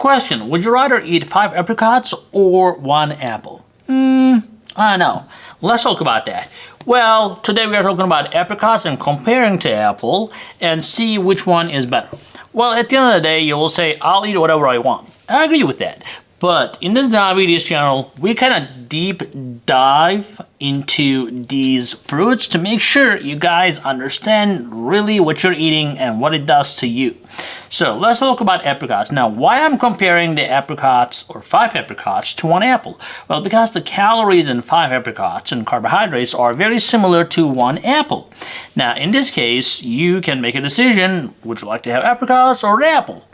Question, would you rather eat 5 apricots or 1 apple? Hmm, I don't know. Let's talk about that. Well, today we are talking about apricots and comparing to apple and see which one is better. Well, at the end of the day, you will say, I'll eat whatever I want. I agree with that. But in this diabetes channel, we kind of deep dive into these fruits to make sure you guys understand really what you're eating and what it does to you. So let's talk about apricots. Now, why I'm comparing the apricots or five apricots to one apple? Well, because the calories in five apricots and carbohydrates are very similar to one apple. Now, in this case, you can make a decision, would you like to have apricots or an apple?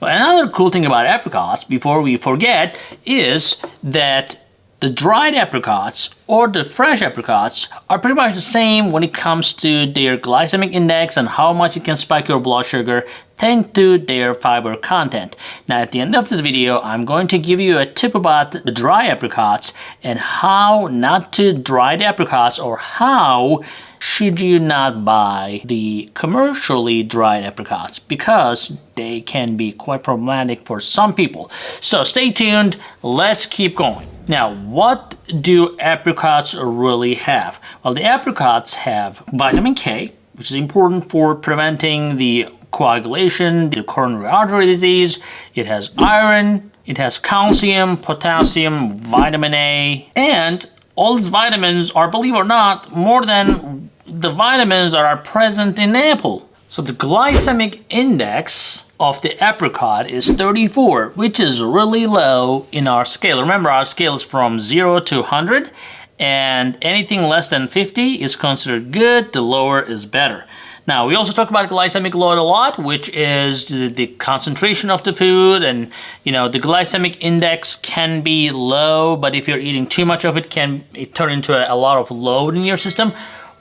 But another cool thing about apricots, before we forget, is that the dried apricots or the fresh apricots are pretty much the same when it comes to their glycemic index and how much it can spike your blood sugar thanks to their fiber content. Now at the end of this video, I'm going to give you a tip about the dry apricots and how not to dry the apricots or how should you not buy the commercially dried apricots because they can be quite problematic for some people. So stay tuned, let's keep going. Now, what do apricots really have? Well, the apricots have vitamin K, which is important for preventing the coagulation, the coronary artery disease. It has iron, it has calcium, potassium, vitamin A, and all these vitamins are, believe it or not, more than the vitamins that are present in apple. So the glycemic index of the apricot is 34, which is really low in our scale. Remember, our scale is from 0 to 100, and anything less than 50 is considered good, the lower is better. Now, we also talk about glycemic load a lot, which is the, concentration of the food and, you know, the glycemic index can be low, but if you're eating too much of it, can it turn into a, a lot of load in your system.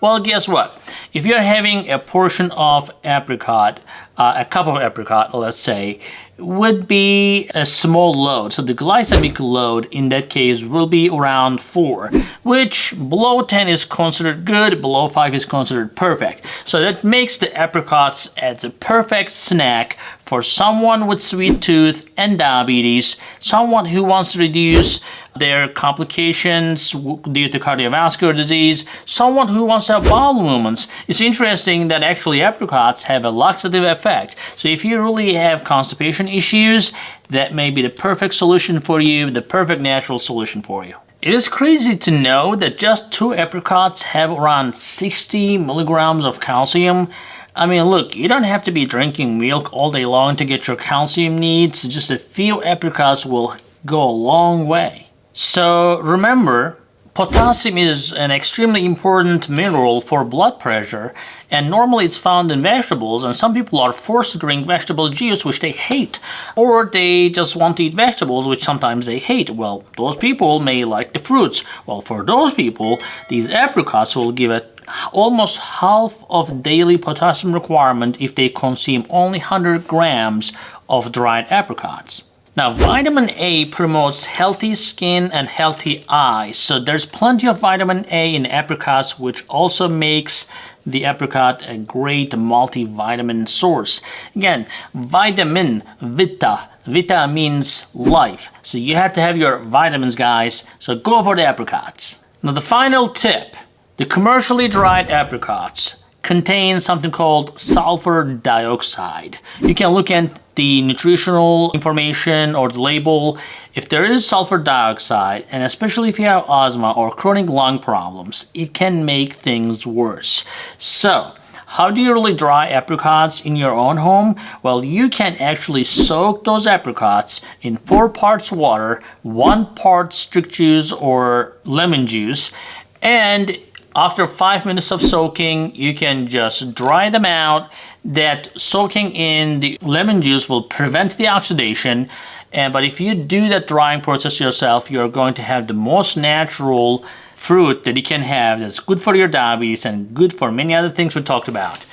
Well, guess what? If you're having a portion of apricot, uh, a cup of apricot, let's say, would be a small load. So the glycemic load in that case will be around 4, which below 10 is considered good, below 5 is considered perfect. So that makes the apricots as a perfect snack for someone with sweet tooth and diabetes, someone who wants to reduce their complications due to cardiovascular disease, someone who wants to have bowel movements. It's interesting that actually apricots have a laxative effect. So if you really have constipation issues, that may be the perfect solution for you, the perfect natural solution for you. It is crazy to know that just two apricots have around 60 milligrams of calcium. I mean, look, you don't have to be drinking milk all day long to get your calcium needs. Just a few apricots will go a long way. So remember, Potassium is an extremely important mineral for blood pressure and normally it's found in vegetables and some people are forced to drink vegetable juice which they hate or they just want to eat vegetables which sometimes they hate. Well, those people may like the fruits. Well, for those people, these apricots will give almost half of daily potassium requirement if they consume only 100 grams of dried apricots. Now, vitamin A promotes healthy skin and healthy eyes. So there's plenty of vitamin A in apricots, which also makes the apricot a great multivitamin source. Again, vitamin, vita, vita means life. So you have to have your vitamins, guys. So go for the apricots. Now, the final tip, the commercially dried apricots contains something called sulfur dioxide. You can look at the nutritional information or the label. If there is sulfur dioxide, and especially if you have asthma or chronic lung problems, it can make things worse. So, how do you really dry apricots in your own home? Well, you can actually soak those apricots in 4 parts water, 1 part strict juice or lemon juice, and after five minutes of soaking, you can just dry them out. That soaking in the lemon juice will prevent the oxidation. And, but if you do that drying process yourself, you're going to have the most natural fruit that you can have that's good for your diabetes and good for many other things we talked about.